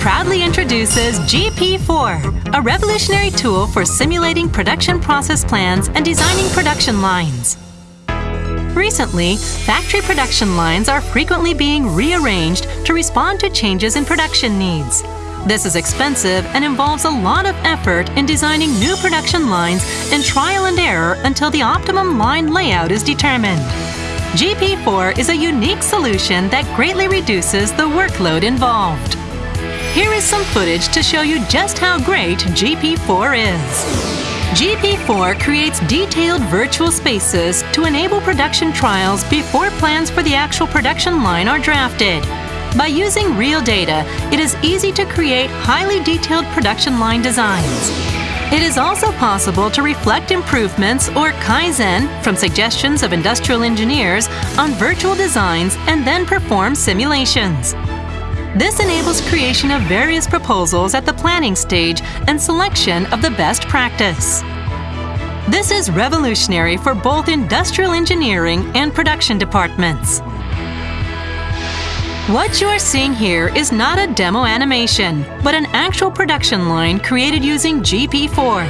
proudly introduces GP4, a revolutionary tool for simulating production process plans and designing production lines. Recently, factory production lines are frequently being rearranged to respond to changes in production needs. This is expensive and involves a lot of effort in designing new production lines and trial and error until the optimum line layout is determined. GP4 is a unique solution that greatly reduces the workload involved. Here is some footage to show you just how great GP4 is. GP4 creates detailed virtual spaces to enable production trials before plans for the actual production line are drafted. By using real data, it is easy to create highly detailed production line designs. It is also possible to reflect improvements or Kaizen from suggestions of industrial engineers on virtual designs and then perform simulations. This enables creation of various proposals at the planning stage and selection of the best practice. This is revolutionary for both industrial engineering and production departments. What you are seeing here is not a demo animation, but an actual production line created using GP4.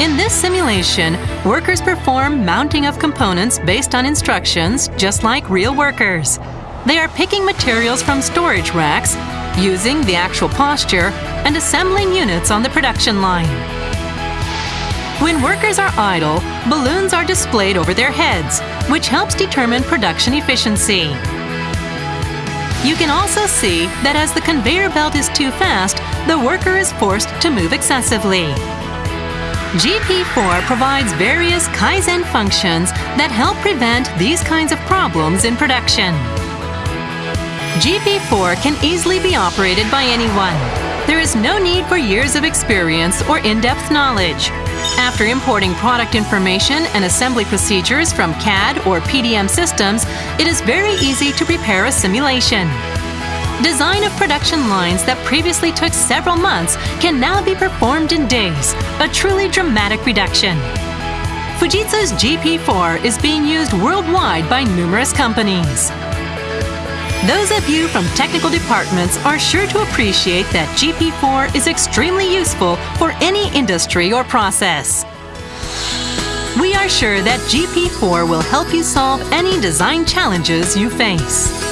In this simulation, workers perform mounting of components based on instructions, just like real workers. They are picking materials from storage racks, using the actual posture, and assembling units on the production line. When workers are idle, balloons are displayed over their heads, which helps determine production efficiency. You can also see that as the conveyor belt is too fast, the worker is forced to move excessively. GP4 provides various Kaizen functions that help prevent these kinds of problems in production. GP4 can easily be operated by anyone. There is no need for years of experience or in-depth knowledge. After importing product information and assembly procedures from CAD or PDM systems, it is very easy to prepare a simulation. Design of production lines that previously took several months can now be performed in days, a truly dramatic reduction. Fujitsu's GP4 is being used worldwide by numerous companies. Those of you from technical departments are sure to appreciate that GP4 is extremely useful for any industry or process. We are sure that GP4 will help you solve any design challenges you face.